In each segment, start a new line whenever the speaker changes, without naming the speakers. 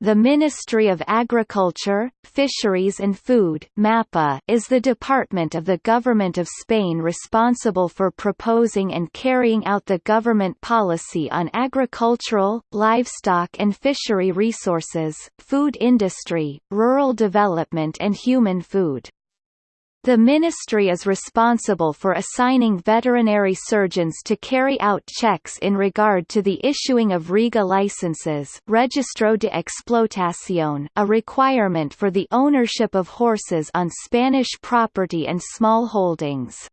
The Ministry of Agriculture, Fisheries and Food MAPA is the department of the Government of Spain responsible for proposing and carrying out the government policy on agricultural, livestock and fishery resources, food industry, rural development and human food. The ministry is responsible for assigning veterinary surgeons to carry out checks in regard to the issuing of REGA licenses Registro de Explotación a requirement for the ownership of horses on Spanish property and small holdings.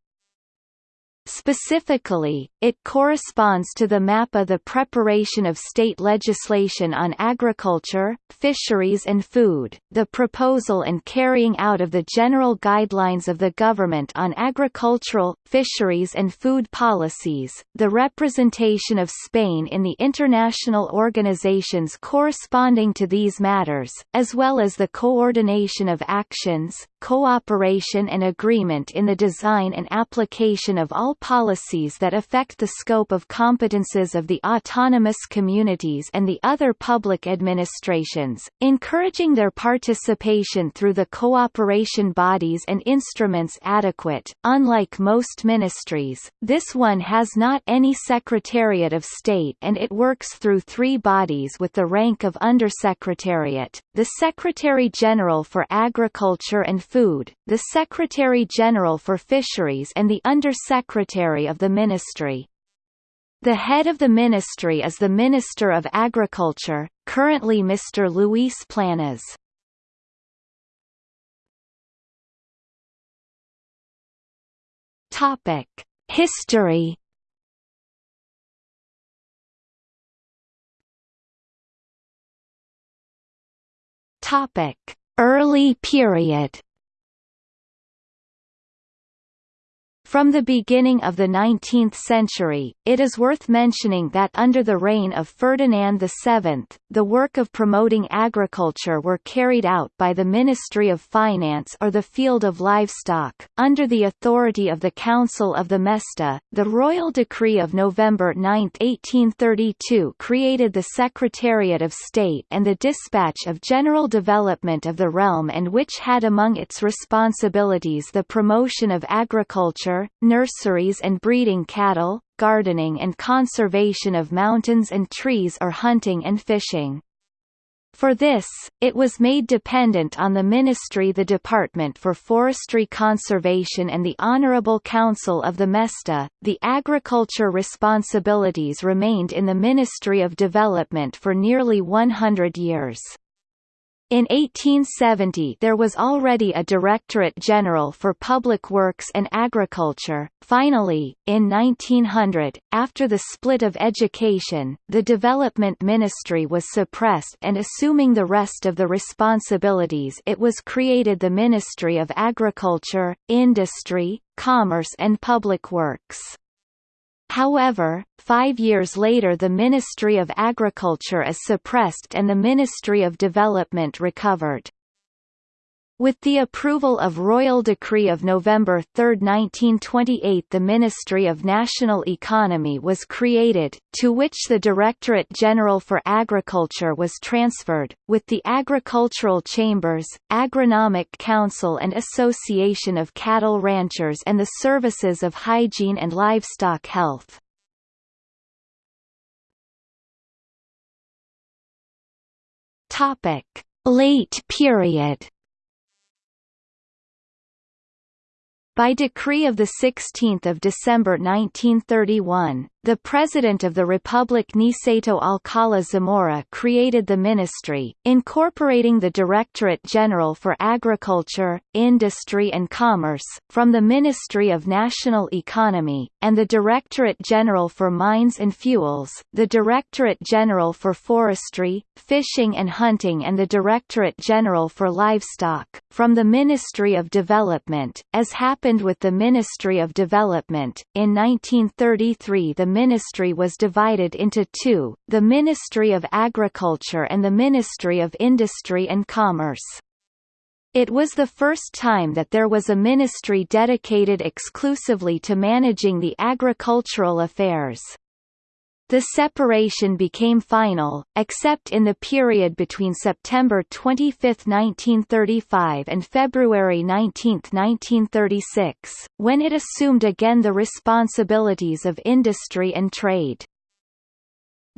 Specifically, it corresponds to the MAPA the preparation of state legislation on agriculture, fisheries and food, the proposal and carrying out of the general guidelines of the government on agricultural, fisheries and food policies, the representation of Spain in the international organizations corresponding to these matters, as well as the coordination of actions, cooperation and agreement in the design and application of all policies that affect the scope of competences of the autonomous communities and the other public administrations, encouraging their participation through the cooperation bodies and instruments adequate. Unlike most ministries, this one has not any Secretariat of State and it works through three bodies with the rank of Undersecretariat, the Secretary-General for Agriculture and Food, the Secretary-General for Fisheries and the Under-Secretary of the Ministry. The head of the ministry is the Minister of Agriculture, currently Mr. Luis Planas. Topic: History. Topic: Early period. From the beginning of the 19th century, it is worth mentioning that under the reign of Ferdinand VII, the work of promoting agriculture were carried out by the Ministry of Finance or the Field of Livestock, under the authority of the Council of the Mesta. The Royal Decree of November 9, 1832 created the Secretariat of State and the Dispatch of General Development of the Realm and which had among its responsibilities the promotion of agriculture, nurseries and breeding cattle, gardening and conservation of mountains and trees or hunting and fishing. For this, it was made dependent on the Ministry the Department for Forestry Conservation and the Honourable Council of the Mesta. The agriculture responsibilities remained in the Ministry of Development for nearly 100 years. In 1870 there was already a Directorate General for Public Works and Agriculture. Finally, in 1900, after the split of education, the Development Ministry was suppressed and assuming the rest of the responsibilities it was created the Ministry of Agriculture, Industry, Commerce and Public Works. However, five years later the Ministry of Agriculture is suppressed and the Ministry of Development recovered. With the approval of Royal Decree of November 3, 1928 the Ministry of National Economy was created, to which the Directorate General for Agriculture was transferred, with the Agricultural Chambers, Agronomic Council and Association of Cattle Ranchers and the Services of Hygiene and Livestock Health. Late period By decree of 16 December 1931, the President of the Republic Niceto Alcala Zamora created the ministry, incorporating the Directorate General for Agriculture, Industry and Commerce, from the Ministry of National Economy, and the Directorate General for Mines and Fuels, the Directorate General for Forestry, Fishing and Hunting and the Directorate General for Livestock, from the Ministry of Development, as happened with the Ministry of Development. In 1933 the ministry was divided into two, the Ministry of Agriculture and the Ministry of Industry and Commerce. It was the first time that there was a ministry dedicated exclusively to managing the agricultural affairs. The separation became final, except in the period between September 25, 1935 and February 19, 1936, when it assumed again the responsibilities of industry and trade.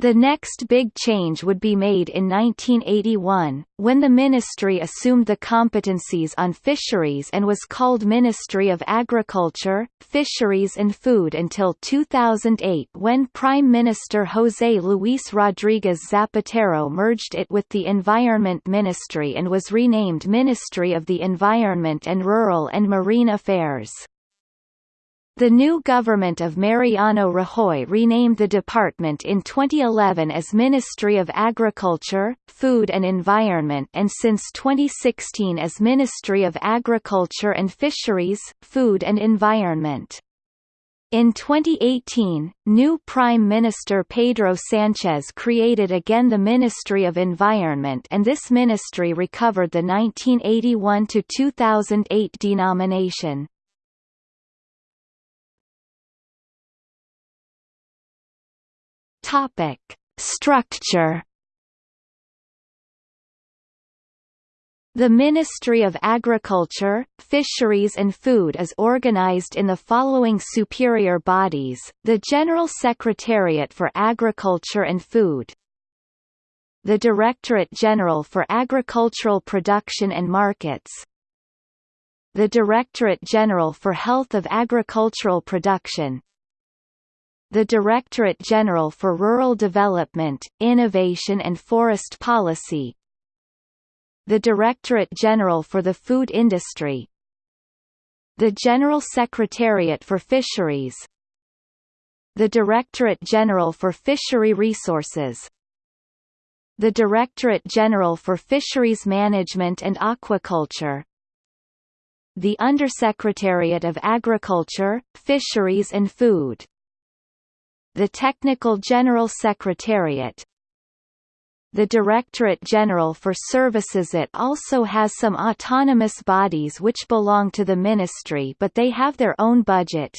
The next big change would be made in 1981, when the ministry assumed the competencies on fisheries and was called Ministry of Agriculture, Fisheries and Food until 2008 when Prime Minister José Luis Rodríguez Zapatero merged it with the Environment Ministry and was renamed Ministry of the Environment and Rural and Marine Affairs. The new government of Mariano Rajoy renamed the department in 2011 as Ministry of Agriculture, Food and Environment and since 2016 as Ministry of Agriculture and Fisheries, Food and Environment. In 2018, new Prime Minister Pedro Sanchez created again the Ministry of Environment and this ministry recovered the 1981–2008 denomination. Topic: Structure. The Ministry of Agriculture, Fisheries and Food is organized in the following superior bodies, the General Secretariat for Agriculture and Food the Directorate General for Agricultural Production and Markets the Directorate General for Health of Agricultural Production the Directorate General for Rural Development, Innovation and Forest Policy. The Directorate General for the Food Industry. The General Secretariat for Fisheries. The Directorate General for Fishery Resources. The Directorate General for Fisheries Management and Aquaculture. The Undersecretariat of Agriculture, Fisheries and Food the Technical General Secretariat. The Directorate General for Services It also has some autonomous bodies which belong to the ministry but they have their own budget.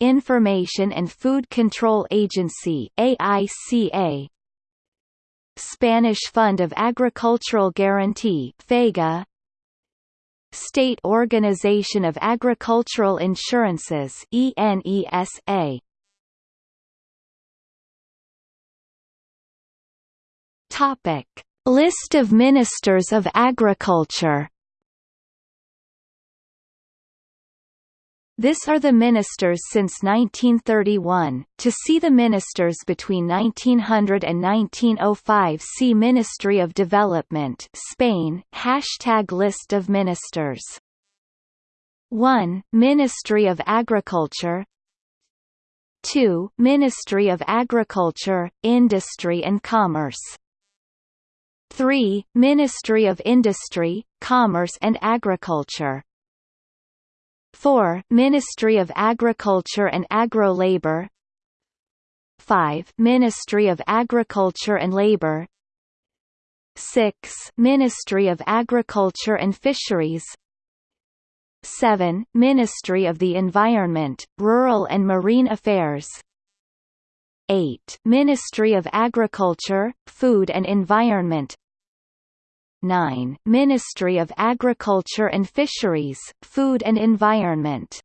Information and Food Control Agency AICA Spanish Fund of Agricultural Guarantee FEGA. State Organization of Agricultural Insurances ENESA Topic: List of Ministers of Agriculture. This are the ministers since 1931. To see the ministers between 1900 and 1905 see Ministry of Development Spain, hashtag list of ministers. 1. Ministry of Agriculture 2. Ministry of Agriculture, Industry and Commerce 3. Ministry of Industry, Commerce and Agriculture 4. Ministry of Agriculture and Agro-Labor 5. Ministry of Agriculture and Labor 6. Ministry of Agriculture and Fisheries 7. Ministry of the Environment, Rural and Marine Affairs 8. Ministry of Agriculture, Food and Environment 9. Ministry of Agriculture and Fisheries, Food and Environment